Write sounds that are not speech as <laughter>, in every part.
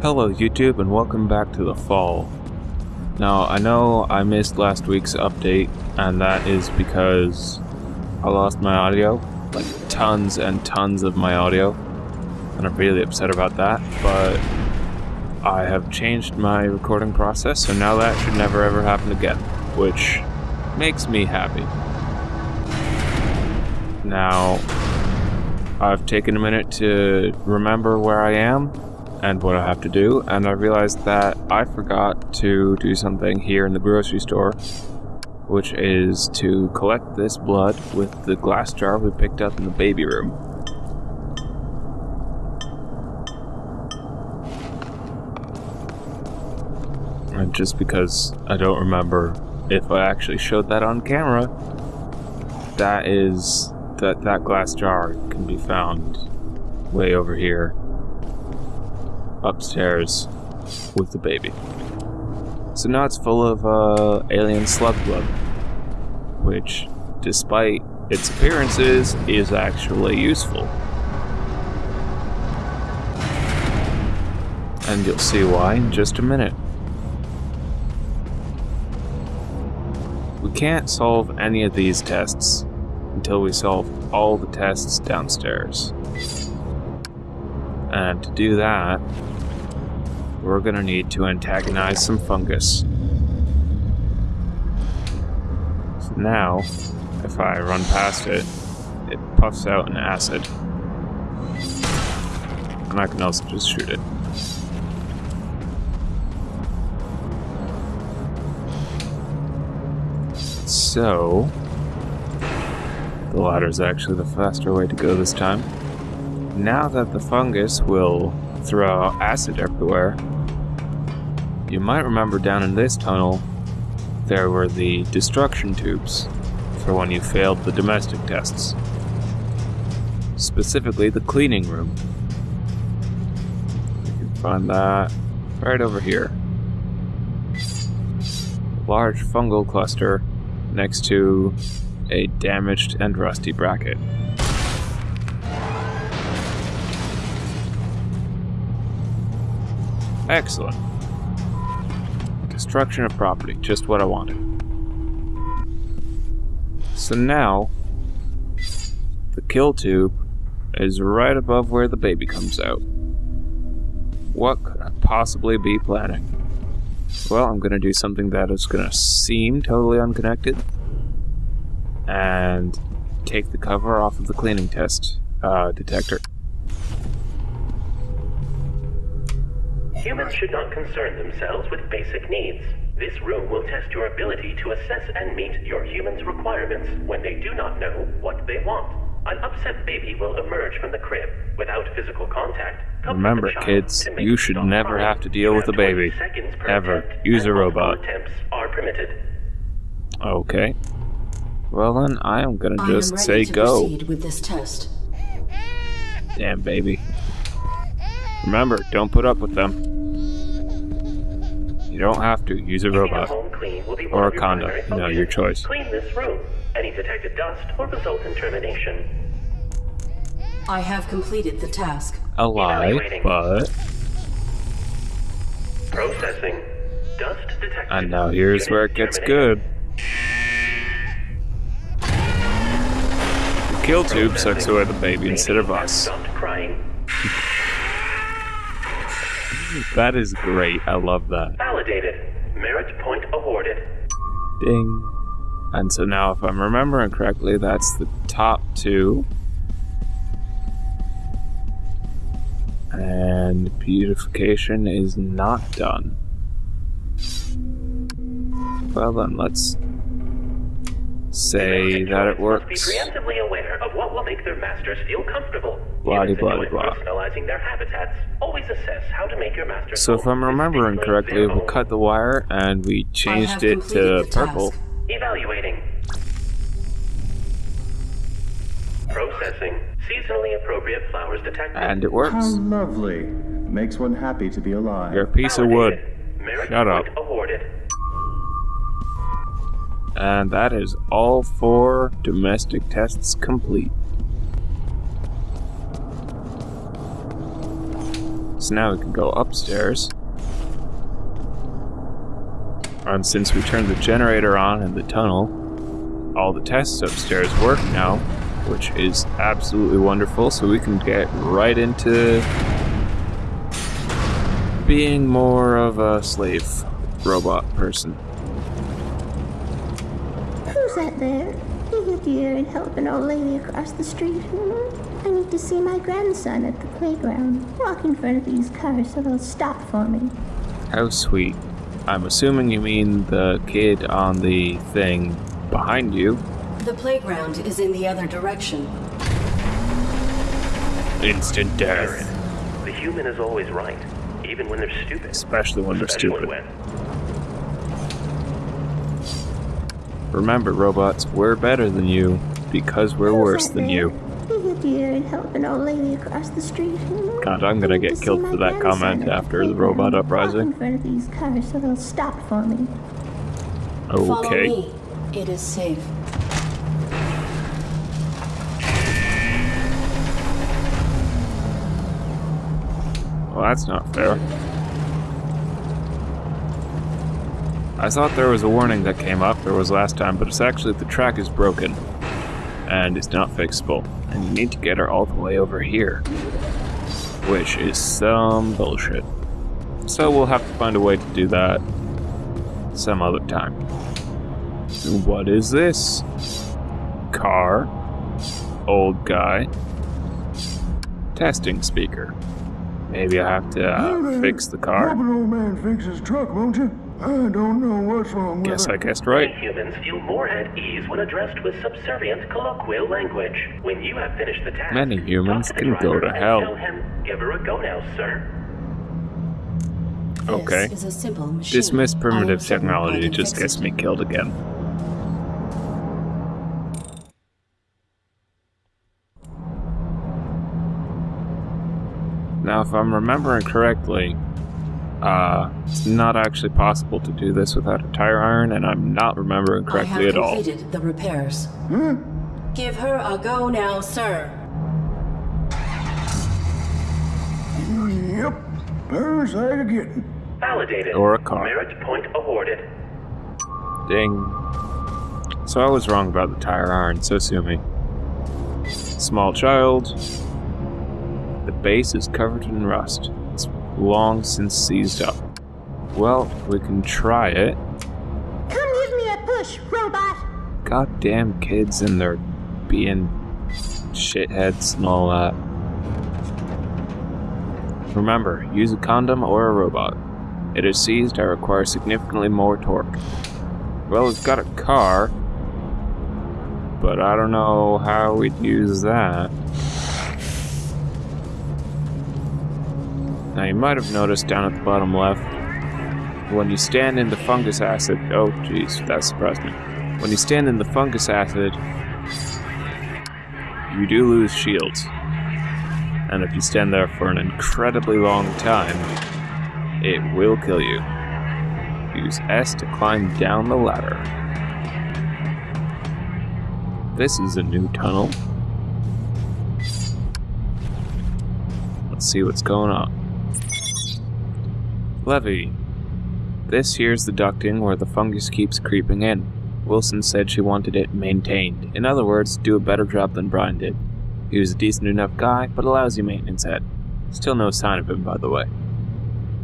Hello YouTube and welcome back to the fall. Now I know I missed last week's update and that is because I lost my audio, like tons and tons of my audio and I'm really upset about that but I have changed my recording process so now that should never ever happen again which makes me happy. Now I've taken a minute to remember where I am and what I have to do, and I realized that I forgot to do something here in the grocery store, which is to collect this blood with the glass jar we picked up in the baby room. And just because I don't remember if I actually showed that on camera, that is that that glass jar can be found way over here upstairs with the baby. So now it's full of uh, alien slug blood, which, despite its appearances, is actually useful. And you'll see why in just a minute. We can't solve any of these tests until we solve all the tests downstairs. And to do that, we're gonna need to antagonize some fungus. So now, if I run past it, it puffs out an acid. And I can also just shoot it. So, the ladder is actually the faster way to go this time. Now that the fungus will throw acid everywhere, you might remember down in this tunnel, there were the destruction tubes for when you failed the domestic tests. Specifically, the cleaning room. You can find that right over here. Large fungal cluster next to a damaged and rusty bracket. Excellent. Destruction of property, just what I wanted. So now, the kill tube is right above where the baby comes out. What could I possibly be planning? Well, I'm gonna do something that is gonna seem totally unconnected, and take the cover off of the cleaning test uh, detector. Humans should not concern themselves with basic needs. This room will test your ability to assess and meet your humans' requirements when they do not know what they want. An upset baby will emerge from the crib without physical contact. Remember, kids, you should never crying. have to deal with a baby. seconds per Ever. Use a robot. attempts are permitted. Okay. Well then, I am gonna I am just ready say to go. proceed with this test. Damn, baby. Remember, don't put up with them. You don't have to. Use a robot. home clean will be one Or a condo. primary You know, your choice. Clean this room. Any detected dust will result in termination. I have completed the task. A lie, but... Processing. Dust detected. And now here's where it gets good. The kill tube sucks away the baby instead of Baby has us. <laughs> That is great. I love that. Validated. Merit point awarded. Ding. And so now, if I'm remembering correctly, that's the top two. And beautification is not done. Well then, let's say that it Must be works. preemptively aware of what will make their masters feel comfortable. Blah-de, blah-de, blah. Personalizing their habitats. Always assess how to make your masters So if I'm remembering correctly, we cut the wire and we changed it to purple. task. Evaluating. Processing. Seasonally appropriate flowers detected. And it works. How works. lovely. Makes one happy to be alive. You're a piece of wood. Merit Shut up. awarded. And that is all four domestic tests complete. So now we can go upstairs. And since we turned the generator on in the tunnel, all the tests upstairs work now, which is absolutely wonderful. So we can get right into being more of a slave robot person. Who's that there? You dear and help an old lady across the street. Hmm? I need to see my grandson at the playground. Walk in front of these cars so they'll stop for me. How sweet. I'm assuming you mean the kid on the thing behind you. The playground is in the other direction. Instant death. The human is always right, even when they're stupid. Especially when they're Especially stupid. when. Remember, robots, we're better than you because we're Who's worse than there? you. You dear and help an old lady across the street. God, I'm gonna get killed for that comment after the robot uprising. in front of these cars so they'll stop for me. Follow Okay. me. It is safe. Well, that's not fair. I thought there was a warning that came up, there was last time, but it's actually the track is broken. And it's not fixable. And you need to get her all the way over here. Which is some bullshit. So we'll have to find a way to do that some other time. What is this? Car. Old guy. Testing speaker. Maybe I have to uh, fix the car. Old man fix his truck, won't you? I don't know what's wrong with Guess it. I guessed right. Humans feel more at ease when addressed with subservient colloquial language. When you have finished the task, Many humans talk to can go to hell. Tell him, give her a go now, sir. This Okay. is a simple machine. Dismiss I primitive technology can just gets it. me killed again. Now, if I'm remembering correctly, uh, it's not actually possible to do this without a tire iron, and I'm not remembering I correctly have at all. completed the repairs. Huh? Give her a go now, sir. Yep. First I could get. Validated. Or a car. Merit point awarded. Ding. So I was wrong about the tire iron, so sue me. Small child. The base is covered in rust. It's long since seized up. Well, we can try it. Come give me a push, robot. Goddamn kids and their being shitheads and all that. Remember, use a condom or a robot. It is seized, I require significantly more torque. Well, we've got a car, but I don't know how we'd use that. Now, you might have noticed down at the bottom left, when you stand in the fungus acid. Oh, jeez, that surprised me. When you stand in the fungus acid, you do lose shields. And if you stand there for an incredibly long time, it will kill you. Use S to climb down the ladder. This is a new tunnel. Let's see what's going on. Levy. This here's the ducting where the fungus keeps creeping in. Wilson said she wanted it maintained. In other words, do a better job than Brian did. He was a decent enough guy, but a lousy maintenance head. Still no sign of him, by the way.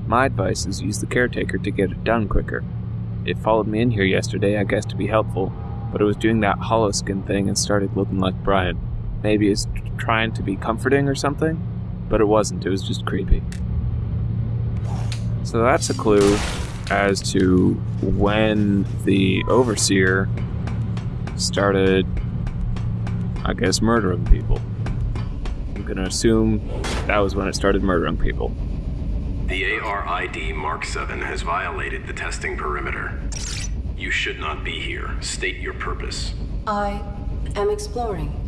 My advice is use the caretaker to get it done quicker. It followed me in here yesterday, I guess to be helpful, but it was doing that hollow skin thing and started looking like Brian. Maybe it's trying to be comforting or something, but it wasn't, it was just creepy. So that's a clue as to when the overseer started, I guess, murdering people. I'm gonna assume that was when it started murdering people. The ARID Mark 7 has violated the testing perimeter. You should not be here. State your purpose. I am exploring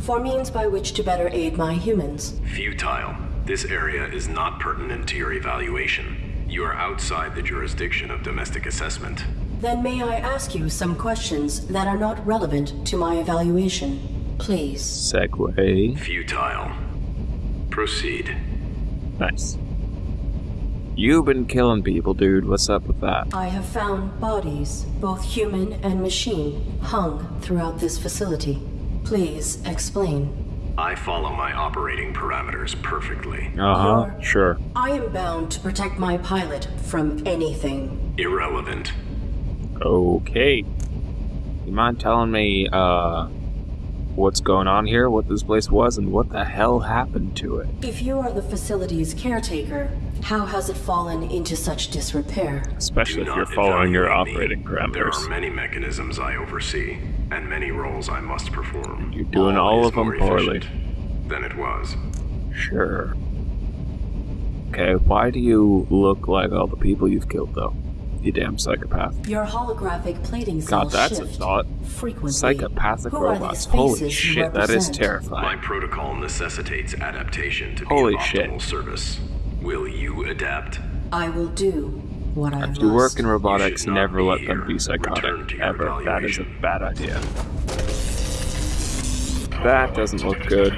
for means by which to better aid my humans. Futile. This area is not pertinent to your evaluation. You are outside the jurisdiction of domestic assessment. Then may I ask you some questions that are not relevant to my evaluation? Please. Segway. Futile. Proceed. Nice. You've been killing people, dude. What's up with that? I have found bodies, both human and machine, hung throughout this facility. Please explain. I follow my operating parameters perfectly. Uh huh. Sure. I am bound to protect my pilot from anything. Irrelevant. Okay. You mind telling me, uh, what's going on here, what this place was, and what the hell happened to it? If you are the facility's caretaker, how has it fallen into such disrepair? Especially Do if you're following your operating me. operating There are many mechanisms I oversee, and many roles I must perform. You're doing all is of them more poorly. efficient Than it was. Sure. Okay, why do you look like all the people you've killed, though? You damn psychopath. Your holographic plating God, cells that's a thought. frequently. Psychopathic Who robots. Holy shit, that is terrifying. My protocol necessitates adaptation to Holy be of shit. optimal service. Will you adapt? I will do what I If must. you work in robotics, never be let them be psychotic. to your Ever. That is a bad idea. That doesn't look good.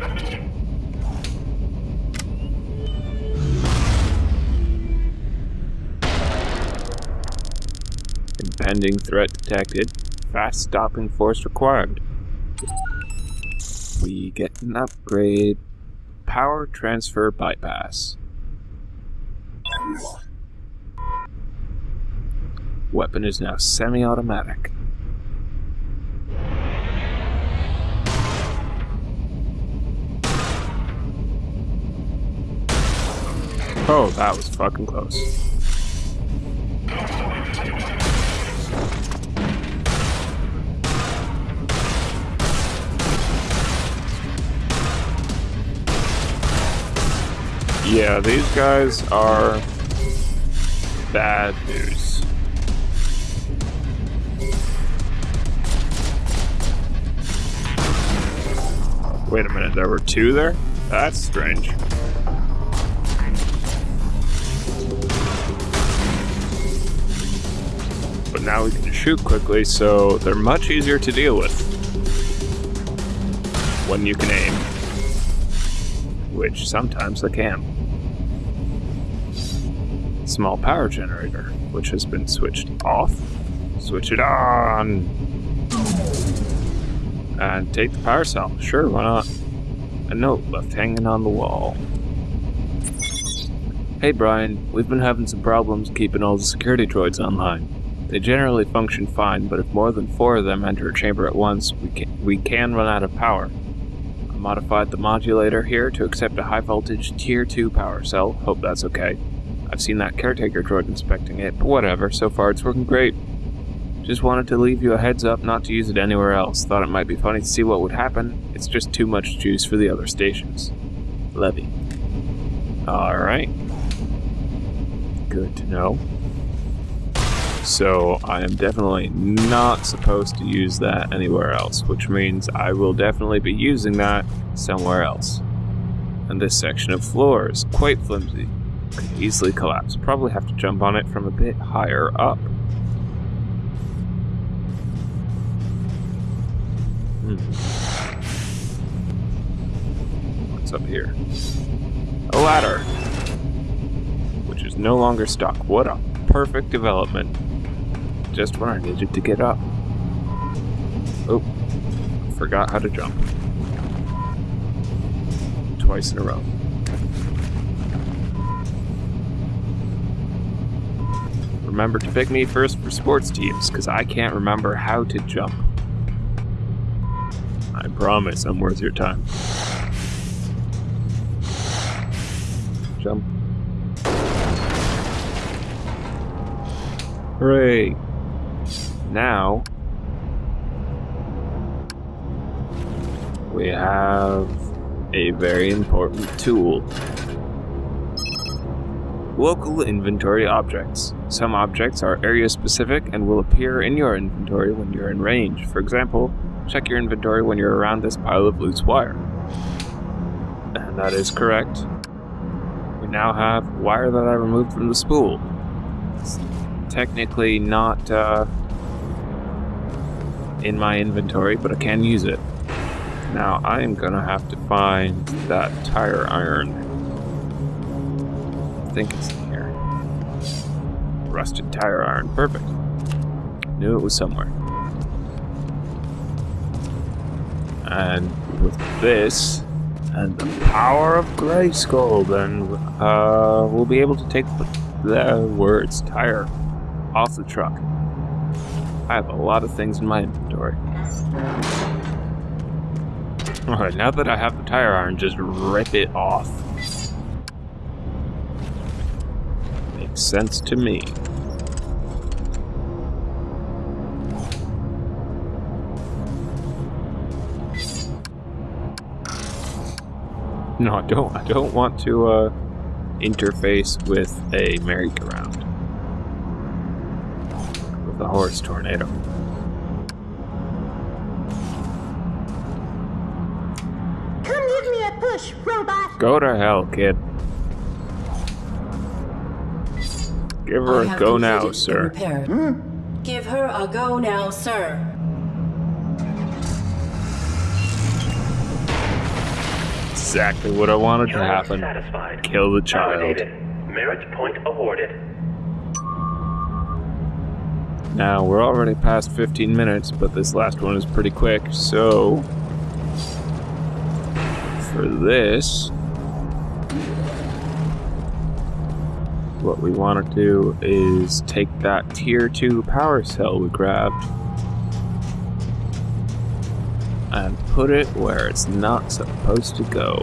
Impending threat detected. Fast stopping force required. We get an upgrade. Power transfer bypass. Weapon is now semi-automatic. Oh, that was fucking close. Yeah, these guys are bad news. Wait a minute, there were two there? That's strange. But now we can shoot quickly, so they're much easier to deal with. When you can aim. Which sometimes they can. Small power generator, which has been switched off. Switch it on! And take the power cell. Sure, why not? A note left hanging on the wall. Hey Brian, we've been having some problems keeping all the security droids online. They generally function fine, but if more than four of them enter a chamber at once, we can, we can run out of power. I modified the modulator here to accept a high voltage tier 2 power cell. Hope that's okay. I've seen that caretaker droid inspecting it, but whatever, so far it's working great. Just wanted to leave you a heads up not to use it anywhere else. Thought it might be funny to see what would happen. It's just too much juice for the other stations. Levy. Alright. Good to know. So I am definitely not supposed to use that anywhere else, which means I will definitely be using that somewhere else. And this section of floor is quite flimsy. Could easily collapse. Probably have to jump on it from a bit higher up. Hmm. What's up here? A ladder! Which is no longer stuck. What a perfect development. Just when I needed to get up. Oh, forgot how to jump. Twice in a row. Remember to pick me first for sports teams, because I can't remember how to jump. I promise I'm worth your time. Jump. Hooray! Now we have a very important tool. Inventory objects. Some objects are area specific and will appear in your inventory when you're in range. For example, check your inventory when you're around this pile of loose wire. And that is correct. We now have wire that I removed from the spool. It's technically not uh, in my inventory, but I can use it. Now I am gonna have to find that tire iron. I think it's. Rusted tire iron. Perfect. Knew it was somewhere. And with this, and the power of Grayskull, then uh, we'll be able to take the, the words tire off the truck. I have a lot of things in my inventory. Alright, now that I have the tire iron, just rip it off. Makes sense to me. <laughs> No, I don't. I don't want to uh, interface with a merry-go-round. With a horse tornado. Come give me a push, robot. Go to hell, kid. Give her I a go now, sir. repair. Give her a go now, sir. Exactly what I wanted to happen. satisfied. Kill the child. Merit point awarded. Now, we're already past 15 minutes, but this last one is pretty quick, so. For this. What we want to do is take that tier 2 power cell we grabbed put it where it's not supposed to go.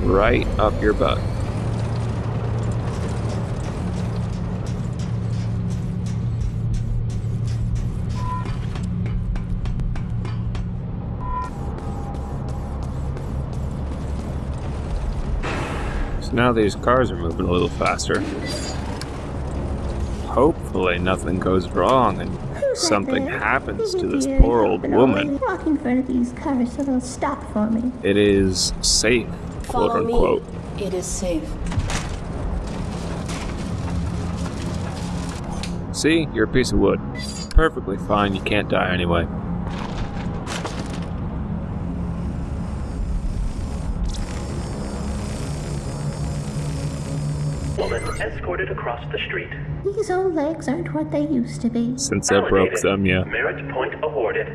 Right up your butt. So now these cars are moving a little faster. Hopefully nothing goes wrong and something there? happens to this poor old woman. Walk in front of these cars so they'll stop for me. It is safe, quote Follow unquote. me. It is safe. See, you're a piece of wood. Perfectly fine, you can't die anyway. Escorted across the street. These old legs aren't what they used to be. Since I broke Validated. some, um, yeah. Merit point awarded.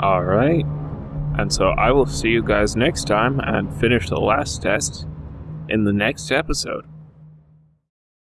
Alright. And so I will see you guys next time and finish the last test in the next episode.